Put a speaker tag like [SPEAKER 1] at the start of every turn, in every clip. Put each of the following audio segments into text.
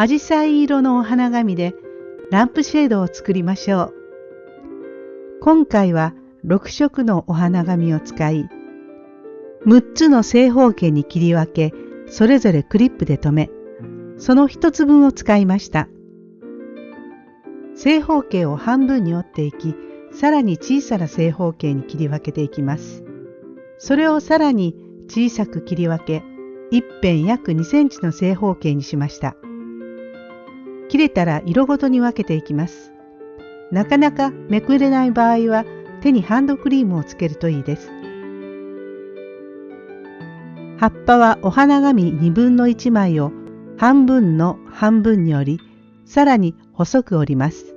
[SPEAKER 1] アジサイ色のお花紙でランプシェードを作りましょう。今回は6色のお花紙を使い、6つの正方形に切り分け、それぞれクリップで留め、その1つ分を使いました。正方形を半分に折っていき、さらに小さな正方形に切り分けていきます。それをさらに小さく切り分け、一辺約2センチの正方形にしました。切れたら色ごとに分けていきます。なかなかめくれない場合は手にハンドクリームをつけるといいです。葉っぱはお花紙2分の1枚を半分の半分に折り、さらに細く折ります。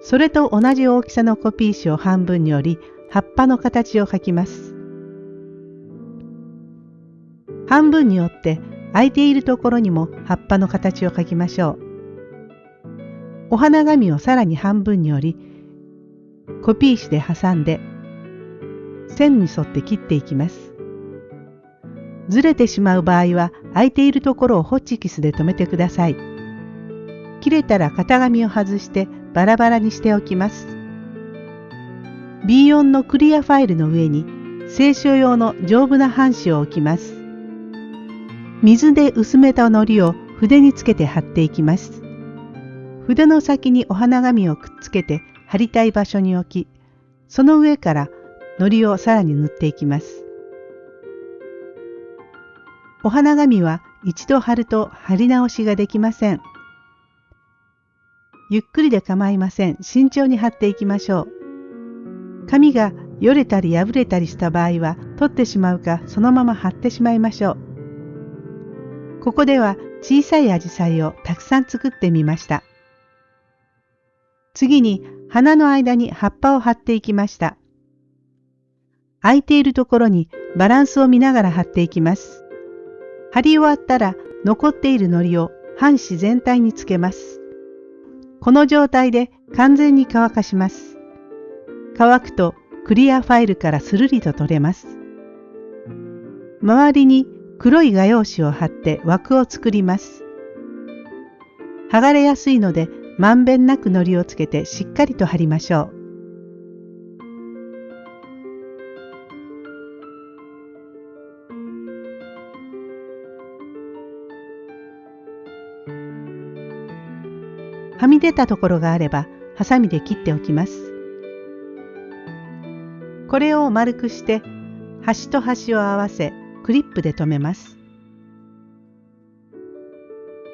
[SPEAKER 1] それと同じ大きさのコピー紙を半分に折り、葉っぱの形を描きます。半分に折って空いているところにも葉っぱの形を描きましょう。お花紙をさらに半分に折り、コピー紙で挟んで線に沿って切っていきます。ずれてしまう場合は空いているところをホッチキスで留めてください。切れたら型紙を外してバラバラにしておきます。B4 のクリアファイルの上に清書用の丈夫な半紙を置きます。水で薄めた糊を筆につけて貼っていきます。筆の先にお花紙をくっつけて貼りたい場所に置き、その上から糊をさらに塗っていきます。お花紙は一度貼ると貼り直しができません。ゆっくりで構いません。慎重に貼っていきましょう。紙がよれたり破れたりした場合は取ってしまうかそのまま貼ってしまいましょう。ここでは小さいアジサイをたくさん作ってみました。次に花の間に葉っぱを貼っていきました。空いているところにバランスを見ながら貼っていきます。貼り終わったら残っている糊を半紙全体につけます。この状態で完全に乾かします。乾くとクリアファイルからスルリと取れます。周りに黒い画用紙を貼って枠を作ります。剥がれやすいのでまんべんなく糊をつけてしっかりと貼りましょう。はみ出たところがあればハサミで切っておきます。これを丸くして端と端を合わせクリップで留めます。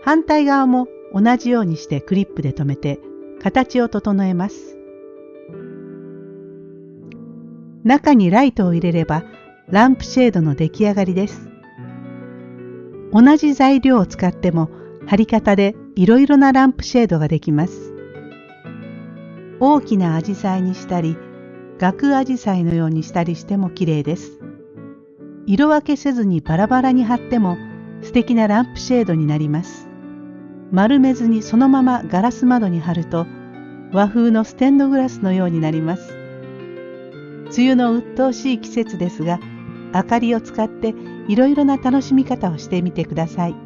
[SPEAKER 1] 反対側も同じようにしてクリップで留めて形を整えます。中にライトを入れればランプシェードの出来上がりです。同じ材料を使っても貼り方でいろいろなランプシェードができます。大きなアジサイにしたり、額アジサイのようにしたりしても綺麗です。色分けせずにバラバラに貼っても素敵なランプシェードになります。丸めずにそのままガラス窓に貼ると和風のステンドグラスのようになります。梅雨の鬱陶しい季節ですが、明かりを使っていろいろな楽しみ方をしてみてください。